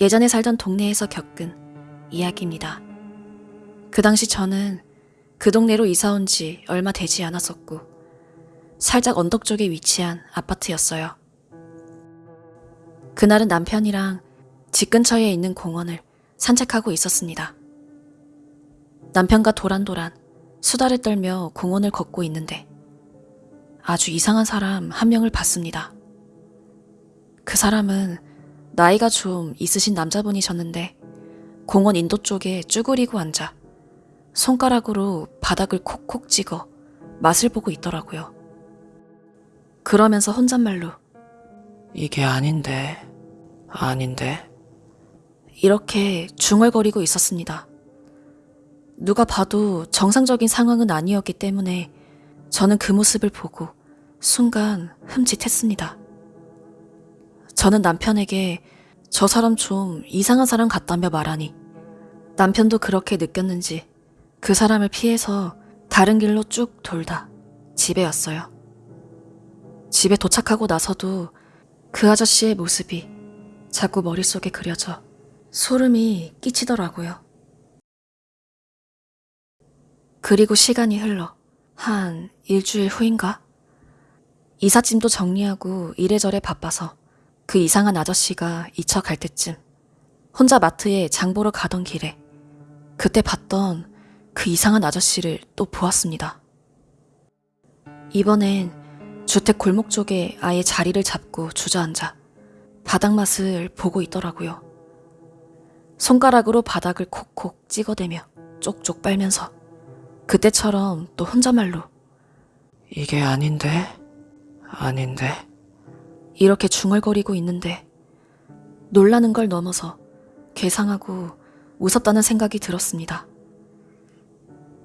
예전에 살던 동네에서 겪은 이야기입니다. 그 당시 저는 그 동네로 이사 온 지 얼마 되지 않았었고, 살짝 언덕 쪽에 위치한 아파트였어요. 그날은 남편이랑 집 근처에 있는 공원을 산책하고 있었습니다. 남편과 도란도란 수다를 떨며 공원을 걷고 있는데 아주 이상한 사람 한 명을 봤습니다. 그 사람은 나이가 좀 있으신 남자분이셨는데 공원 인도 쪽에 쭈그리고 앉아 손가락으로 바닥을 콕콕 찍어 맛을 보고 있더라고요. 그러면서 혼잣말로 이게 아닌데, 아닌데. 이렇게 중얼거리고 있었습니다. 누가 봐도 정상적인 상황은 아니었기 때문에 저는 그 모습을 보고 순간 흠칫했습니다. 저는 남편에게 저 사람 좀 이상한 사람 같다며 말하니 남편도 그렇게 느꼈는지 그 사람을 피해서 다른 길로 쭉 돌다 집에 왔어요. 집에 도착하고 나서도 그 아저씨의 모습이 자꾸 머릿속에 그려져 소름이 끼치더라고요. 그리고 시간이 흘러 한 일주일 후인가? 이삿짐도 정리하고 이래저래 바빠서 그 이상한 아저씨가 잊혀 갈 때쯤 혼자 마트에 장 보러 가던 길에 그때 봤던 그 이상한 아저씨를 또 보았습니다. 이번엔 주택 골목 쪽에 아예 자리를 잡고 주저앉아 바닥 맛을 보고 있더라고요. 손가락으로 바닥을 콕콕 찍어대며 쪽쪽 빨면서 그때처럼 또 혼잣말로 이게 아닌데, 아닌데. 이렇게 중얼거리고 있는데 놀라는 걸 넘어서 괴상하고 무섭다는 생각이 들었습니다.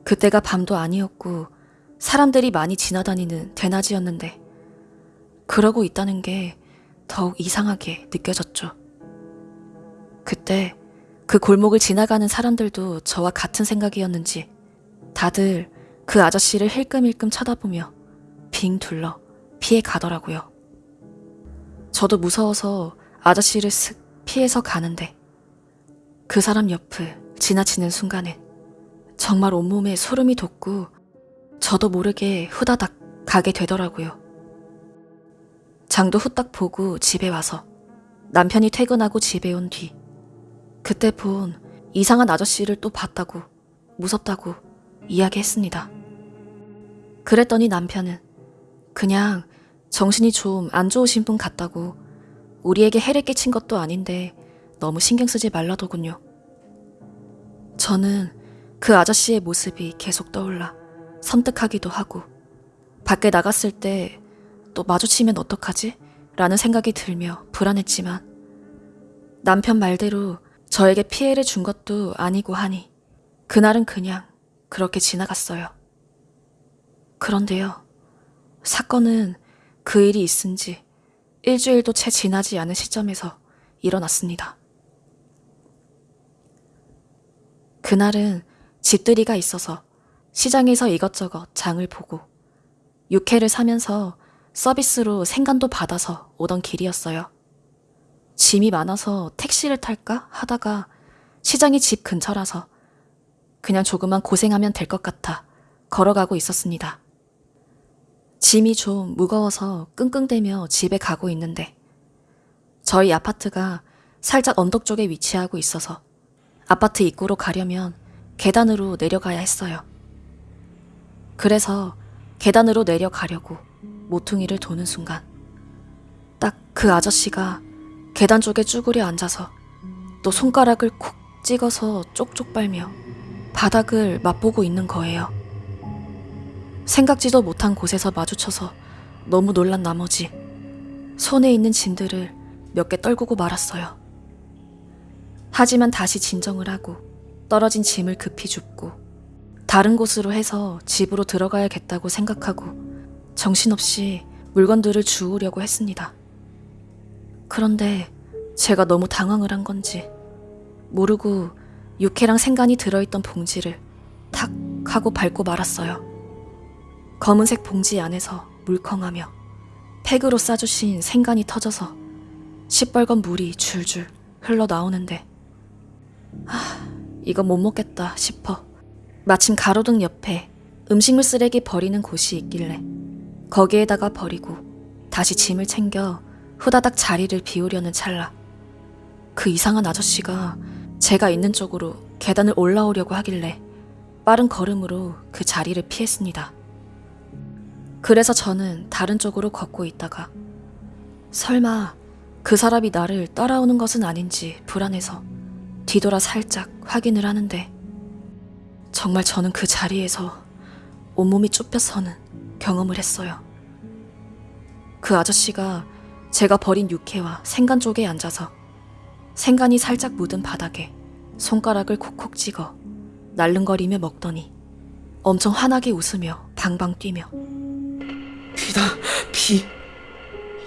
그때가 밤도 아니었고 사람들이 많이 지나다니는 대낮이었는데 그러고 있다는 게 더욱 이상하게 느껴졌죠. 그때 그 골목을 지나가는 사람들도 저와 같은 생각이었는지 다들 그 아저씨를 힐끔힐끔 쳐다보며 빙 둘러 피해 가더라고요. 저도 무서워서 아저씨를 슥 피해서 가는데 그 사람 옆을 지나치는 순간에 정말 온몸에 소름이 돋고 저도 모르게 후다닥 가게 되더라고요. 장도 후딱 보고 집에 와서 남편이 퇴근하고 집에 온 뒤 그때 본 이상한 아저씨를 또 봤다고 무섭다고 이야기했습니다. 그랬더니 남편은 그냥 정신이 좀 안 좋으신 분 같다고 우리에게 해를 끼친 것도 아닌데 너무 신경 쓰지 말라더군요. 저는 그 아저씨의 모습이 계속 떠올라 섬뜩하기도 하고 밖에 나갔을 때 또 마주치면 어떡하지? 라는 생각이 들며 불안했지만 남편 말대로 저에게 피해를 준 것도 아니고 하니 그날은 그냥 그렇게 지나갔어요. 그런데요. 사건은 그 일이 있은 지 일주일도 채 지나지 않은 시점에서 일어났습니다. 그날은 집들이가 있어서 시장에서 이것저것 장을 보고 육회를 사면서 서비스로 생간도 받아서 오던 길이었어요. 짐이 많아서 택시를 탈까 하다가 시장이 집 근처라서 그냥 조금만 고생하면 될 것 같아 걸어가고 있었습니다. 짐이 좀 무거워서 끙끙대며 집에 가고 있는데 저희 아파트가 살짝 언덕 쪽에 위치하고 있어서 아파트 입구로 가려면 계단으로 내려가야 했어요. 그래서 계단으로 내려가려고 모퉁이를 도는 순간 딱 그 아저씨가 계단 쪽에 쭈그려 앉아서 또 손가락을 콕 찍어서 쪽쪽 빨며 바닥을 맛보고 있는 거예요. 생각지도 못한 곳에서 마주쳐서 너무 놀란 나머지 손에 있는 짐들을 몇 개 떨구고 말았어요. 하지만 다시 진정을 하고 떨어진 짐을 급히 줍고 다른 곳으로 해서 집으로 들어가야겠다고 생각하고 정신없이 물건들을 주우려고 했습니다. 그런데 제가 너무 당황을 한 건지 모르고 육회랑 생간이 들어있던 봉지를 탁 하고 밟고 말았어요. 검은색 봉지 안에서 물컹하며 팩으로 싸주신 생간이 터져서 시뻘건 물이 줄줄 흘러나오는데 아, 이거 못 먹겠다 싶어 마침 가로등 옆에 음식물 쓰레기 버리는 곳이 있길래 거기에다가 버리고 다시 짐을 챙겨 후다닥 자리를 비우려는 찰나 그 이상한 아저씨가 제가 있는 쪽으로 계단을 올라오려고 하길래 빠른 걸음으로 그 자리를 피했습니다. 그래서 저는 다른 쪽으로 걷고 있다가 설마 그 사람이 나를 따라오는 것은 아닌지 불안해서 뒤돌아 살짝 확인을 하는데 정말 저는 그 자리에서 온몸이 쭈뼛서는 경험을 했어요. 그 아저씨가 제가 버린 육회와 생간 쪽에 앉아서 생간이 살짝 묻은 바닥에 손가락을 콕콕 찍어 날름거리며 먹더니 엄청 환하게 웃으며 방방 뛰며 피다, 피.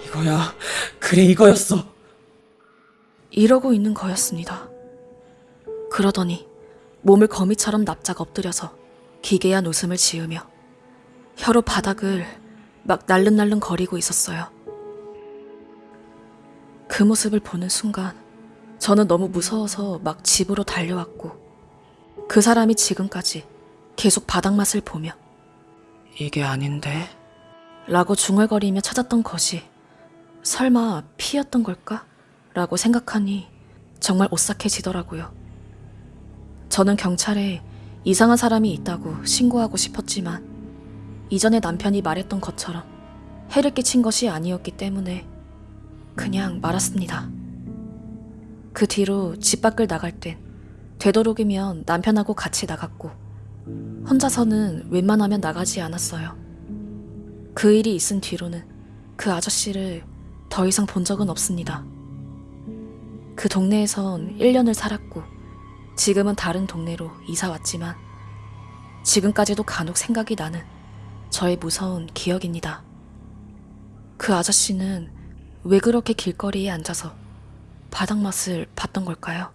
이거야. 그래, 이거였어. 이러고 있는 거였습니다. 그러더니 몸을 거미처럼 납작 엎드려서 기괴한 웃음을 지으며 혀로 바닥을 막 날름날름 거리고 있었어요. 그 모습을 보는 순간 저는 너무 무서워서 막 집으로 달려왔고 그 사람이 지금까지 계속 바닥 맛을 보며 이게 아닌데. 라고 중얼거리며 찾았던 것이 설마 피였던 걸까? 라고 생각하니 정말 오싹해지더라고요. 저는 경찰에 이상한 사람이 있다고 신고하고 싶었지만 이전에 남편이 말했던 것처럼 해를 끼친 것이 아니었기 때문에 그냥 말았습니다. 그 뒤로 집 밖을 나갈 땐 되도록이면 남편하고 같이 나갔고 혼자서는 웬만하면 나가지 않았어요. 그 일이 있은 뒤로는 그 아저씨를 더 이상 본 적은 없습니다. 그 동네에선 1년을 살았고 지금은 다른 동네로 이사 왔지만 지금까지도 간혹 생각이 나는 저의 무서운 기억입니다. 그 아저씨는 왜 그렇게 길거리에 앉아서 바닥맛을 봤던 걸까요?